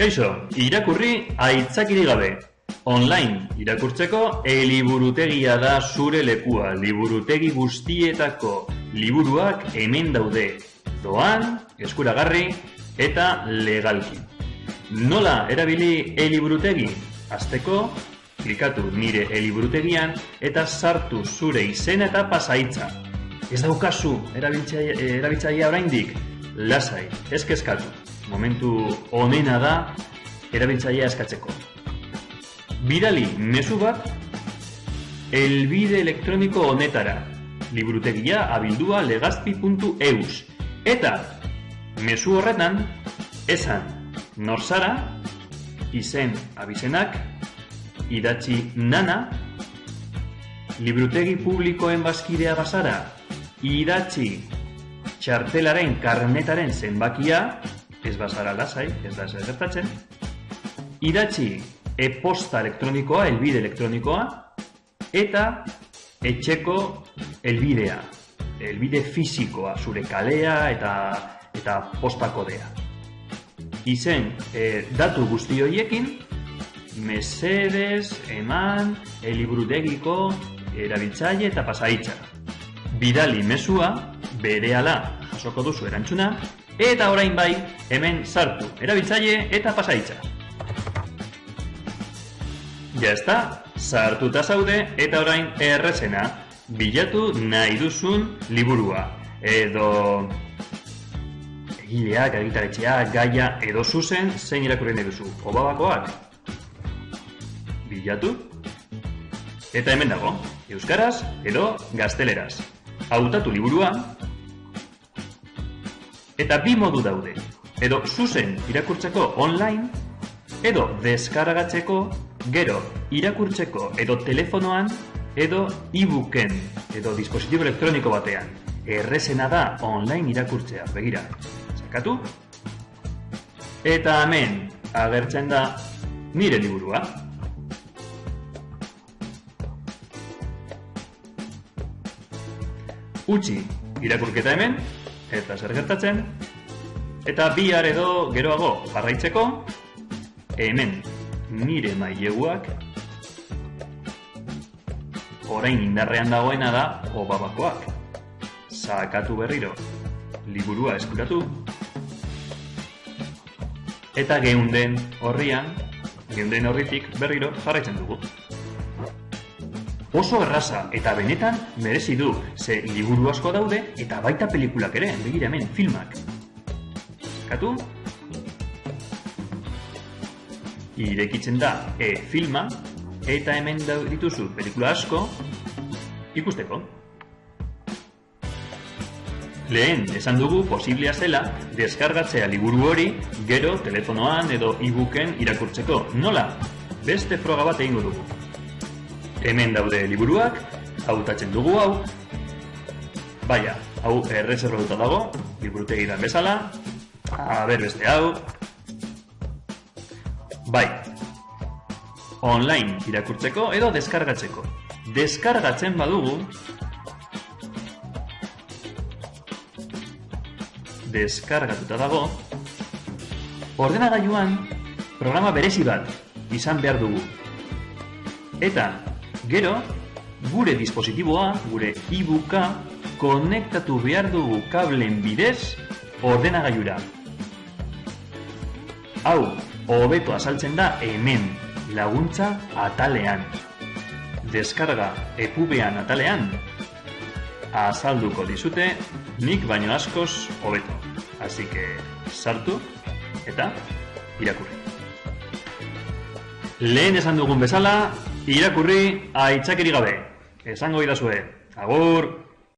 Kaixo, irakurri aitzakiri gabe. Online irakurtzeko eliburutegia da zure lekua. Liburutegi guztietako liburuak hemen daude. Doan, eskuragarri eta legalki. Nola erabili eliburutegi? Azteko, klikatu nire eliburutegian eta sartu zure izena eta pasaitza. Ez daukazu erabiltzailea oraindik? Lasai, ez kezkatu. Momentu onena da erabiltzailea eskatzeko. Bidali mezu bat elbide elektroniko honetara. Liburutegia abildua legazpi.eus. Eta mezu horretan esan norzara izen abizenak idatzi nana liburutegi publikoen bazkidea bazara idatzi txartelaren karnetaren zenbakia ez bazara lasai, ez da zer gertatzen idatzi e-posta elektronikoa, elbide elektronikoa eta etxeko elbidea elbide fisikoa, zure kalea eta eta posta kodea izen e, datu guzti horiekin mesedes, eman, eliburudegiko, erabiltzaile eta pasaitza. Bidali mesua, bere ala jasoko duzu erantzuna, eta orain bai, hemen sartu, erabiltzaile eta pasaitza. Ja ezta, sartuta zaude eta orain errezena, bilatu nahi duzun liburua. Edo egileak, egitaretxeak, gaia, edo zuzen, zein irakurri nahi duzu. Obabakoak, bilatu. Eta hemen dago, euskaraz edo gazteleraz. Hautatu liburua. Eta bi modu daude. Edo zuzen irakurtzeko online, edo deskargatzeko, gero irakurtzeko edo telefonoan, edo e-booken, edo dispositibo elektroniko batean. Errezena da online irakurtzea, begira. Zakatu? Eta hemen agertzen da nire liburua. utzi irakurketa hemen, eta zer gertatzen, eta bihar edo geroago jarraitzeko, hemen nire maileguak orain indarrean dagoena da obabakoak. Sakatu berriro, liburua eskuratu, eta geunden horrian, geunden horritik berriro jarraitzen dugu oso erraza eta benetan merezi du, ze liburu asko daude eta baita pelikulak ere, begira hemen, filmak. Katu? Irekitzen da e-filma eta hemen dituzu pelikula asko ikusteko. Lehen, esan dugu posiblea zela deskargatzea liburu hori gero telefonoan edo e-booken irakurtzeko. Nola? Beste froga bat egingo dugu hemen daude liburuak, hautatzen dugu hau, baina, hau erreserrotuta dago, liburutegi dan bezala, ber beste hau, bai, online irakurtzeko edo deskargatzeko. Deskargatzen badugu, deskargatuta dago, ordenagailuan programa berezi bat izan behar dugu. Eta Gero, gure dispositiboa, gure e-booka, konektatu behar dugu kablen bidez ordenagailura. Hau, hobeto azaltzen da hemen laguntza atalean. Deskarga epubean atalean azalduko dizute nik baino askoz hobeto. Así que sartu eta irakurri. Lehen esan dugun bezala, irakurri aitzakeri gabe. Esango idazue. Agur!